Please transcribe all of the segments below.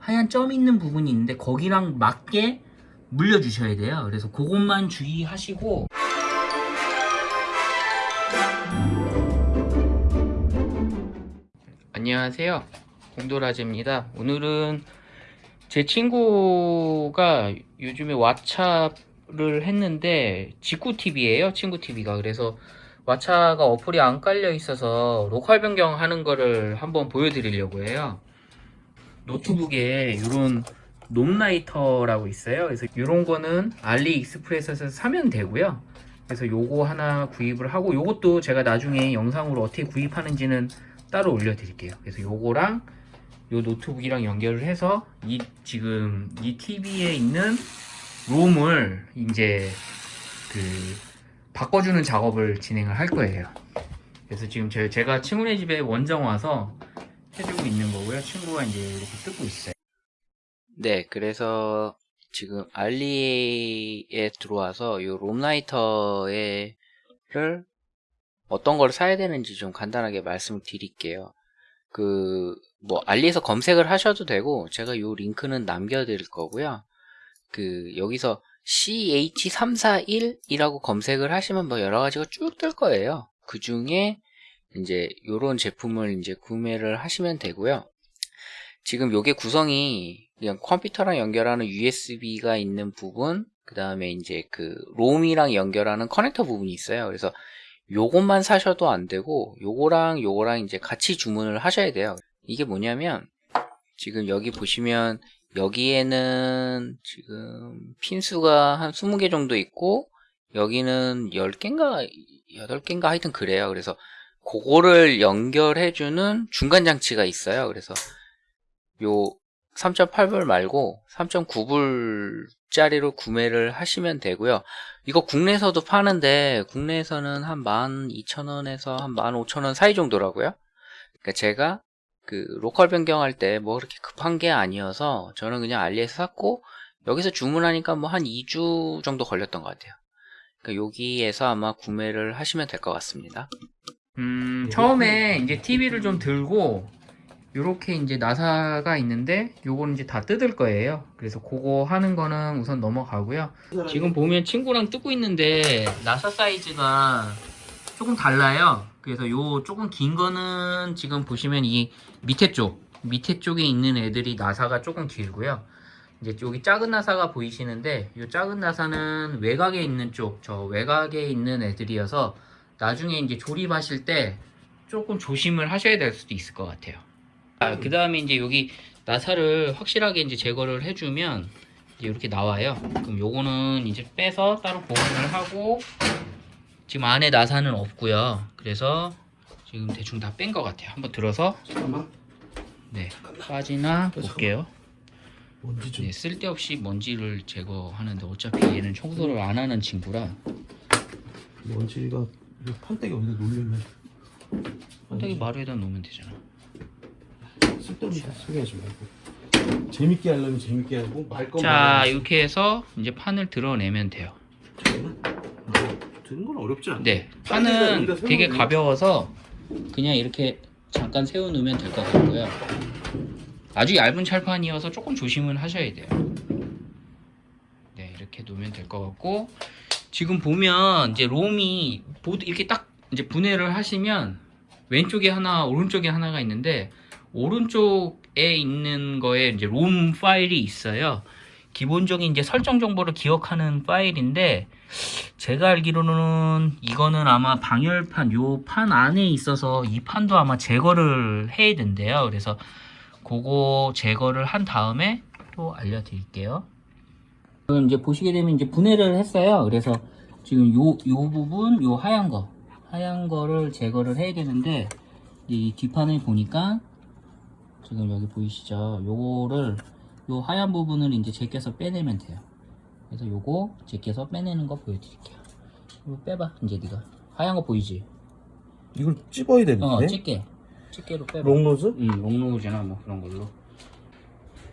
하얀 점 있는 부분이 있는데 거기랑 맞게 물려주셔야 돼요. 그래서 그것만 주의하시고 안녕하세요. 공도라제입니다. 오늘은 제 친구가 요즘에 왓챠를 했는데 직구TV예요. 친구TV가. 그래서 왓챠가 어플이 안 깔려 있어서 로컬 변경하는 거를 한번 보여드리려고 해요. 노트북에 이런 ROM writer라고 있어요. 그래서 이런 거는 알리익스프레스에서 사면 되고요. 그래서 요거 하나 구입을 하고 요것도 제가 나중에 영상으로 어떻게 구입하는지는 따로 올려드릴게요. 그래서 요거랑 요 노트북이랑 연결을 해서 이 지금 이 TV에 있는 롬을 이제 그 바꿔주는 작업을 진행을 할 거예요. 그래서 지금 제, 제가 친구네 집에 원정 와서 해주고 있는 거고요. 친구가 이제 이렇게 뜯고 있어요. 네, 그래서 지금 알리에 들어와서 이 롬라이터를 어떤 걸 사야 되는지 좀 간단하게 말씀을 드릴게요. 그, 뭐, 알리에서 검색을 하셔도 되고, 제가 이 링크는 남겨드릴 거고요. 그, 여기서 CH341이라고 검색을 하시면 뭐 여러 가지가 쭉 뜰 거예요. 그 중에 이제 요런 제품을 이제 구매를 하시면 되고요. 지금 요게 구성이 그냥 컴퓨터랑 연결하는 USB가 있는 부분, 그 다음에 이제 그 롬이랑 연결하는 커넥터 부분이 있어요. 그래서 요것만 사셔도 안 되고 요거랑 요거랑 이제 같이 주문을 하셔야 돼요. 이게 뭐냐면 지금 여기 보시면 여기에는 지금 핀수가 한 20개 정도 있고 여기는 10개인가 8개인가 하여튼 그래요. 그래서 그거를 연결해주는 중간 장치가 있어요. 그래서 요 3.8불 말고 3.9불짜리로 구매를 하시면 되고요. 이거 국내에서도 파는데 국내에서는 한 12,000원에서 한 15,000원 사이 정도라고요. 그러니까 제가 그 로컬 변경할 때 뭐 그렇게 급한 게 아니어서 저는 그냥 알리에서 샀고 여기서 주문하니까 뭐 한 2주 정도 걸렸던 것 같아요. 그러니까 여기에서 아마 구매를 하시면 될 것 같습니다. 음, 처음에 이제 TV를 좀 들고 요렇게 이제 나사가 있는데 요거는 이제 다 뜯을 거예요. 그래서 그거 하는 거는 우선 넘어가고요. 지금 보면 친구랑 뜯고 있는데 나사 사이즈가 조금 달라요. 그래서 요 조금 긴 거는 지금 보시면 이 밑에 쪽 밑에 쪽에 있는 애들이 나사가 조금 길고요. 이제 여기 작은 나사가 보이시는데 이 작은 나사는 외곽에 있는 쪽 저 외곽에 있는 애들이어서 나중에 이제 조립하실 때 조금 조심을 하셔야 될 수도 있을 것 같아요. 아, 그 다음에 이제 여기 나사를 확실하게 이제 제거를 해주면 이렇게 나와요. 그럼 요거는 이제 빼서 따로 보관을 하고 지금 안에 나사는 없고요. 그래서 지금 대충 다 뺀 것 같아요. 한번 들어서 잠깐만 네 빠지나 볼게요. 먼지 좀 네, 쓸데없이 먼지를 제거하는데 어차피 얘는 청소를 안 하는 친구라 먼지가 이 판때기 어디다 놓으면 혼자기 마루에다 놓으면 되잖아. 쓸데없이 소리 하지 말고 재밌게 하려면 재밌게 하고 말 거면 자. 이렇게 해서 이제 판을 드러내면 돼요. 드는 건 어렵지 않아 네딴 데다 판은 되게 세워놓으면- 가벼워서 그냥 이렇게 잠깐 세워 놓으면 될 것 같고요. 아주 얇은 찰판이어서 조금 조심은 하셔야 돼요. 네 이렇게 놓으면 될 것 같고 지금 보면 이제 롬이 보드 이렇게 딱 이제 분해를 하시면 왼쪽에 하나 오른쪽에 하나가 있는데 오른쪽에 있는 거에 이제 롬 파일이 있어요. 기본적인 이제 설정 정보를 기억하는 파일인데 제가 알기로는 이거는 아마 방열판 요 판 안에 있어서 이 판도 아마 제거를 해야 된대요. 그래서 그거 제거를 한 다음에 또 알려드릴게요. 지금 이제 보시게 되면 이제 분해를 했어요. 그래서 지금 요, 요 부분, 요 하얀 거, 하얀 거를 제거를 해야 되는데 이 뒷판을 보니까 지금 여기 보이시죠? 요거를 요 하얀 부분을 이제 제껴서 빼내면 돼요. 그래서 요거 제껴서 빼내는 거 보여드릴게요. 이거 빼봐, 이제 네가 하얀 거 보이지? 이걸 찝어야 되는데 어, 집게, 집게로 빼봐. 롱노즈? 응, 롱로우즈나 뭐 그런 걸로.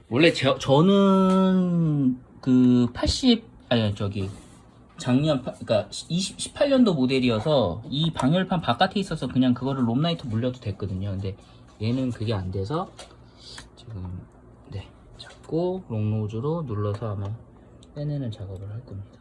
원래 저, 저는 그 80, 아니, 저기, 작년, 파- 그니까 20, 18년도 모델이어서 이 방열판 바깥에 있어서 그냥 그거를 롬라이트 물려도 됐거든요. 근데 얘는 그게 안 돼서 지금, 네. 자, 잡고 롱노즈로 눌러서 아마 빼내는 작업을 할 겁니다.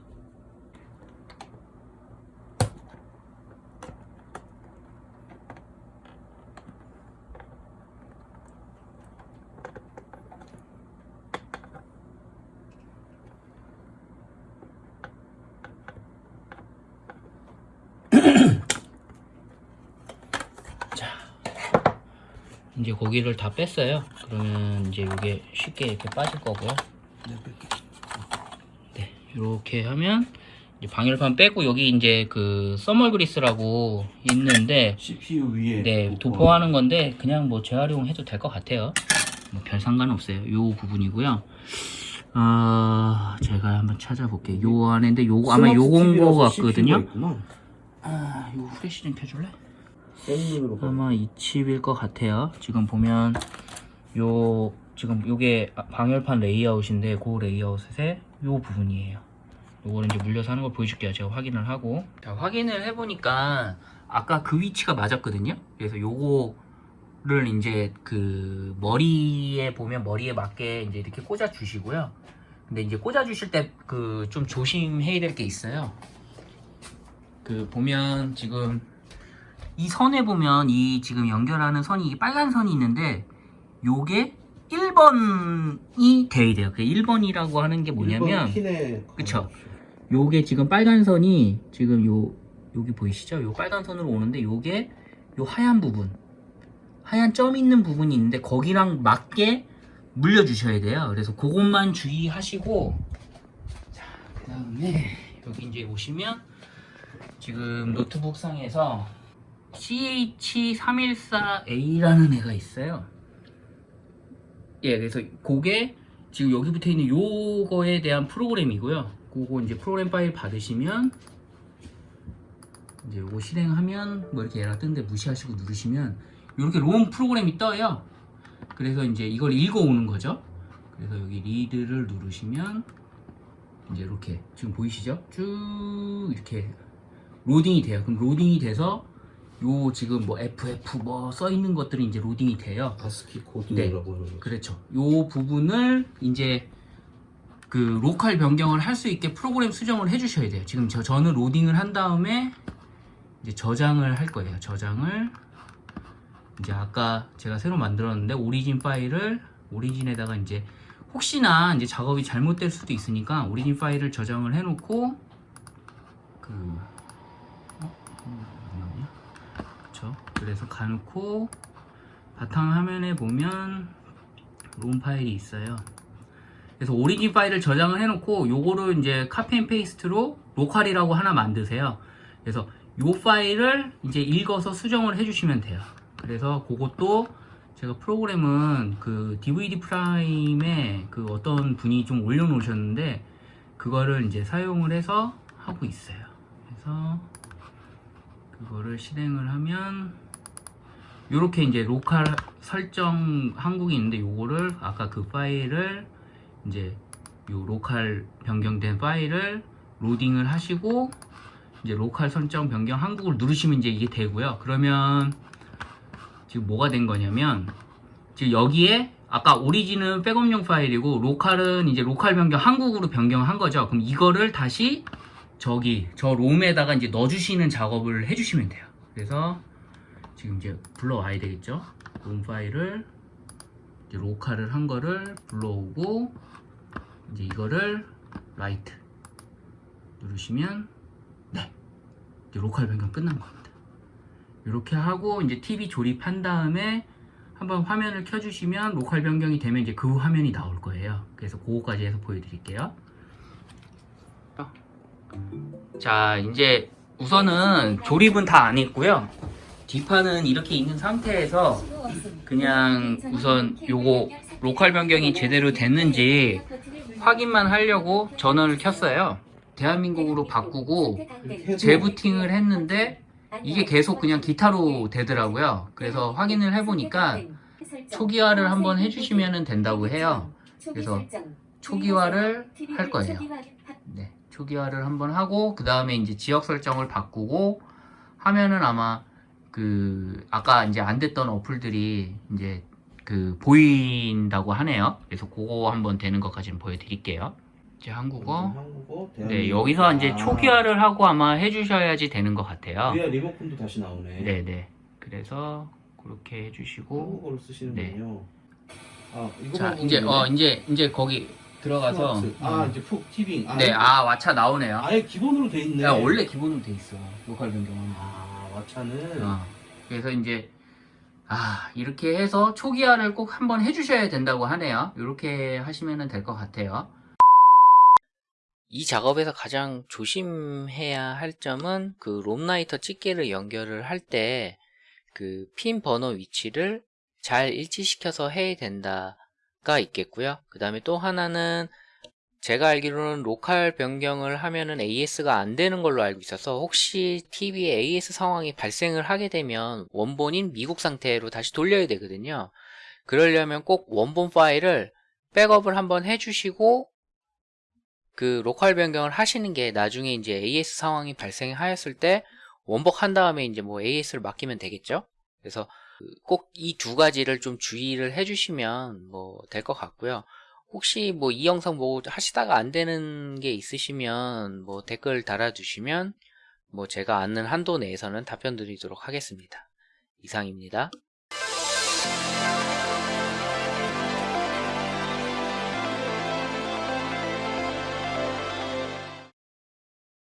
이제 고기를 다 뺐어요. 그러면 이제 이게 쉽게 이렇게 빠질 거고요. 네, 뺄게. 네, 이렇게 하면 이제 방열판 빼고 여기 이제 그 써멀 그리스라고 있는데 CPU 위에 네 도포하는 건데 그냥 뭐 재활용해도 될 것 같아요. 뭐 별 상관 없어요. 요 부분이고요. 아 제가 한번 찾아볼게요. 요 안에인데 요거 아마 요건 거 같거든요. 아, 요 후레쉬 좀 켜줄래? 아마 이 칩일 것 같아요. 지금 보면 요 지금 요게 방열판 레이아웃인데 그 레이아웃의 요 부분이에요. 요거를 이제 물려서 하는 걸 보여줄게요. 제가 확인을 하고 자, 확인을 해보니까 아까 그 위치가 맞았거든요. 그래서 요거를 이제 그 머리에 보면 머리에 맞게 이제 이렇게 꽂아 주시고요. 근데 이제 꽂아 주실 때 그 좀 조심해야 될 게 있어요. 그 보면 지금 이 선에 보면 이 지금 연결하는 선이 이 빨간 선이 있는데 요게 1번이 돼야 돼요. 그 1번이라고 하는 게 뭐냐면 그쵸. 요게 지금 빨간 선이 지금 요 여기 보이시죠? 요 빨간 선으로 오는데 요게 요 하얀 부분 하얀 점 있는 부분이 있는데 거기랑 맞게 물려 주셔야 돼요. 그래서 그것만 주의하시고 자, 그 다음에 여기 이제 오시면 지금 노트북 상에서 CH314A라는 애가 있어요. 예, 그래서 그게 지금 여기 붙어 있는 요거에 대한 프로그램이고요. 그거 이제 프로그램 파일 받으시면 이제 요거 실행하면 뭐 이렇게 에러 뜨는데 무시하시고 누르시면 이렇게 롬 프로그램이 떠요. 그래서 이제 이걸 읽어오는 거죠. 그래서 여기 read를 누르시면 이제 이렇게 지금 보이시죠? 쭉 이렇게 로딩이 돼요. 그럼 로딩이 돼서 요 지금 뭐 FF 뭐 써 있는 것들이 이제 로딩이 돼요. 네. 코드라고 하는 거. 그렇죠. 요 부분을 이제 그 local 변경을 할 수 있게 프로그램 수정을 해주셔야 돼요. 지금 저 저는 로딩을 한 다음에 이제 저장을 할 거예요. 저장을 이제 아까 제가 새로 만들었는데 origin 파일을 origin에다가 이제 혹시나 이제 작업이 잘못될 수도 있으니까 origin 파일을 저장을 해놓고 그 어? 그쵸? 그래서 가놓고 바탕 화면에 보면 롬 파일이 있어요. 그래서 origin 파일을 저장을 해놓고 요거를 이제 and paste로 local이라고 하나 만드세요. 그래서 요 파일을 이제 읽어서 수정을 해주시면 돼요. 그래서 그것도 제가 프로그램은 그 DVD Prime에 그 어떤 분이 좀 올려놓으셨는데 그거를 이제 사용을 해서 하고 있어요. 그래서 그거를 실행을 하면 요렇게 이제 local 설정 한국이 있는데 요거를 아까 그 파일을 이제 요 local 변경된 파일을 로딩을 하시고 이제 local 설정 변경 한국을 누르시면 이제 이게 되고요. 그러면 지금 뭐가 된 거냐면 지금 여기에 아까 origin은 백업용 파일이고 local은 이제 local 변경 한국으로 변경한 거죠. 그럼 이거를 다시 저기 저 롬에다가 이제 넣어주시는 작업을 해주시면 돼요. 그래서 지금 이제 불러와야 되겠죠. 롬 파일을 local을 한 거를 불러오고 이제 이거를 write 누르시면 네 local 변경 끝난 겁니다. 이렇게 하고 이제 TV 조립한 다음에 한번 화면을 켜주시면 local 변경이 되면 이제 그 화면이 나올 거예요. 그래서 그거까지 해서 보여드릴게요. 자 이제 우선은 조립은 다 안 했고요. 뒷판은 이렇게 있는 상태에서 그냥 우선 요거 로컬 변경이 제대로 됐는지 확인만 하려고 전원을 켰어요. 대한민국으로 바꾸고 재부팅을 했는데 이게 계속 그냥 기타로 되더라고요. 그래서 확인을 해보니까 초기화를 한번 해주시면 된다고 해요. 그래서 초기화를 할 거예요. 네, 초기화를 한번 하고 그 다음에 이제 지역 설정을 바꾸고 하면은 아마 그 아까 이제 안 됐던 어플들이 이제 그 보인다고 하네요. 그래서 그거 한번 되는 것까지는 보여드릴게요. 이제 한국어. 한국어, 네. 여기서 이제 아, 초기화를 하고 아마 해주셔야지 되는 것 같아요. 위에 리모컨도 다시 나오네. 네, 네. 그래서 그렇게 해주시고. 한국어로 쓰시는군요. 아, 이거 자, 이제. 어 이제 이제 거기 들어가서. 플러스. 아, 이제 푹 티빙. 아, 네, 아 왓챠 나오네요. 아예 기본으로 돼 있네. 야, 원래 기본으로 돼 있어. 로컬 변경은. 아, 왓챠는 어. 그래서 이제 아 이렇게 해서 초기화를 꼭 한번 해주셔야 된다고 하네요. 이렇게 하시면 될 것 같아요. 이 작업에서 가장 조심해야 할 점은 그 롬라이터 집게를 연결을 할 때 그 핀 번호 위치를 잘 일치시켜서 해야 된다 가 있겠고요. 그 다음에 또 하나는 제가 알기로는 local 변경을 하면은 AS가 안 되는 걸로 알고 있어서 혹시 TV에 AS 상황이 발생을 하게 되면 원본인 미국 상태로 다시 돌려야 되거든요. 그러려면 꼭 원본 파일을 백업을 한번 해주시고 그 local 변경을 하시는 게 나중에 이제 AS 상황이 발생하였을 때 원복한 다음에 이제 뭐 AS를 맡기면 되겠죠. 그래서 꼭 이 두 가지를 좀 주의를 해주시면 뭐 될 것 같고요. 혹시 뭐 이 영상 뭐 하시다가 안 되는 게 있으시면 뭐 댓글 달아주시면 뭐 제가 아는 한도 내에서는 답변 드리도록 하겠습니다. 이상입니다.